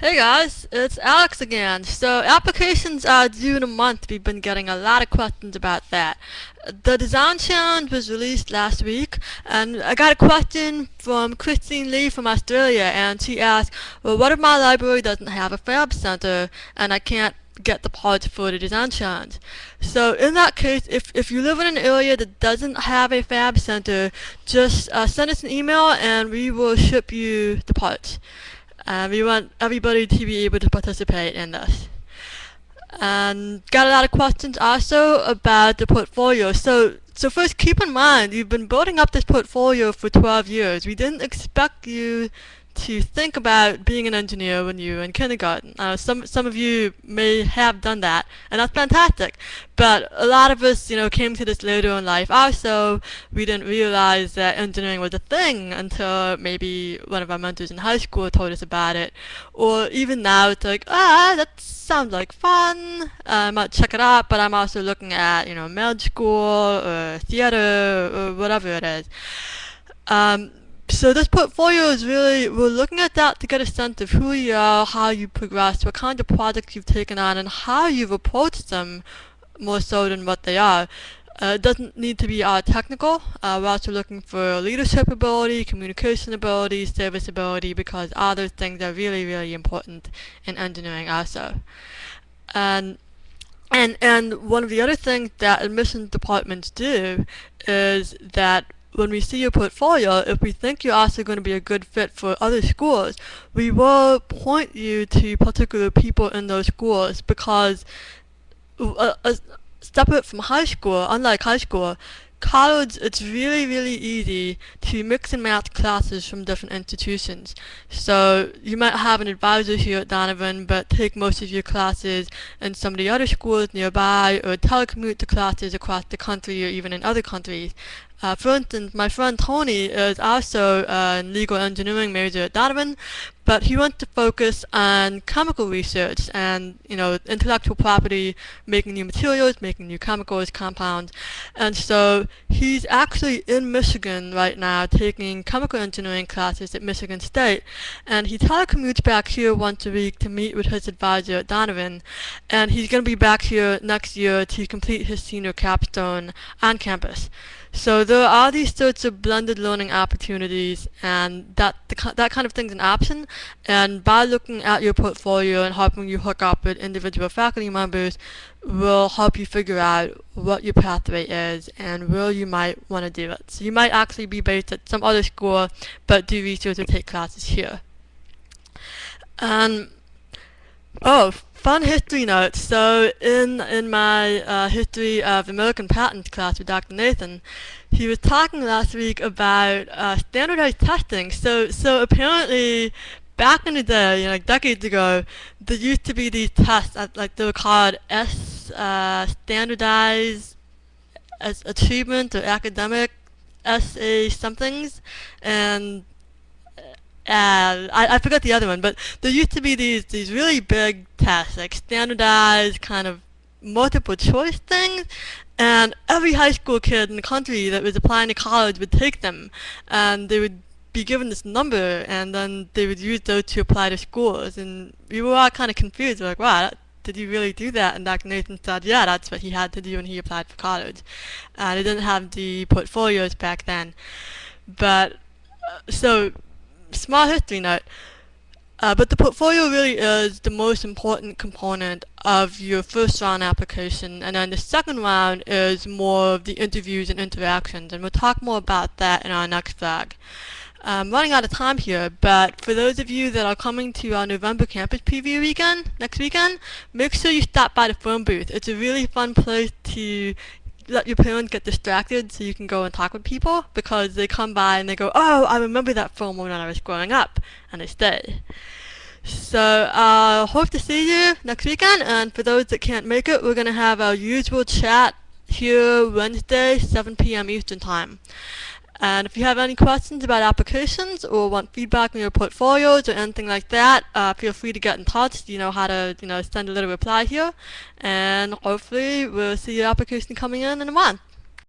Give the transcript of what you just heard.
Hey guys, it's Alex again. So applications are due in a month. We've been getting a lot of questions about that. The design challenge was released last week and I got a question from Christine Lee from Australia and she asked, well what if my library doesn't have a fab center and I can't get the parts for the design challenge. So in that case, if, if you live in an area that doesn't have a fab center, just uh, send us an email and we will ship you the parts. Uh, we want everybody to be able to participate in this. And got a lot of questions also about the portfolio. So, so first keep in mind, you've been building up this portfolio for 12 years. We didn't expect you to think about being an engineer when you were in kindergarten. Uh, some some of you may have done that, and that's fantastic. But a lot of us, you know, came to this later in life. Also, we didn't realize that engineering was a thing until maybe one of our mentors in high school told us about it. Or even now, it's like, ah, that sounds like fun. Uh, I might check it out, but I'm also looking at, you know, med school or theater or whatever it is. Um, so this portfolio is really, we're looking at that to get a sense of who you are, how you progressed, what kind of projects you've taken on, and how you've approached them more so than what they are. Uh, it doesn't need to be uh, technical. Uh, we're also looking for leadership ability, communication ability, service ability, because all those things are really, really important in engineering also. And and and one of the other things that admissions departments do is that when we see your portfolio, if we think you're also going to be a good fit for other schools, we will point you to particular people in those schools because separate from high school, unlike high school, college, it's really, really easy to mix and match classes from different institutions. So you might have an advisor here at Donovan, but take most of your classes in some of the other schools nearby, or telecommute to classes across the country or even in other countries. Uh, for instance, my friend Tony is also a legal engineering major at Donovan, but he wants to focus on chemical research and, you know, intellectual property, making new materials, making new chemicals, compounds. And so he's actually in Michigan right now taking chemical engineering classes at Michigan State. And he telecommutes back here once a week to meet with his advisor at Donovan. And he's going to be back here next year to complete his senior capstone on campus. So there are these sorts of blended learning opportunities and that the, that kind of thing's an option and by looking at your portfolio and helping you hook up with individual faculty members will help you figure out what your pathway is and where you might want to do it. So you might actually be based at some other school but do research or take classes here. And oh, Fun history note. So in in my uh, history of American patents class with Dr. Nathan, he was talking last week about uh, standardized testing. So so apparently back in the day, you know, like decades ago, there used to be these tests, that, like they were called S uh, standardized as achievement or academic SA somethings, and uh, I, I forgot the other one, but there used to be these these really big tests, like standardized kind of multiple choice things, and every high school kid in the country that was applying to college would take them, and they would be given this number, and then they would use those to apply to schools, and we were all kind of confused, like, wow, did you really do that? And Dr. Nathan said, yeah, that's what he had to do when he applied for college. And he didn't have the portfolios back then. But, uh, so small history note. Uh, but the portfolio really is the most important component of your first round application and then the second round is more of the interviews and interactions and we'll talk more about that in our next vlog. I'm running out of time here, but for those of you that are coming to our November campus preview weekend, next weekend, make sure you stop by the phone booth. It's a really fun place to let your parents get distracted so you can go and talk with people because they come by and they go, oh, I remember that film when I was growing up, and they stay. So, uh, hope to see you next weekend, and for those that can't make it, we're going to have our usual chat here Wednesday, 7 p.m. Eastern Time. And if you have any questions about applications or want feedback on your portfolios or anything like that, uh, feel free to get in touch. You know how to, you know, send a little reply here. And hopefully we'll see your application coming in in a month.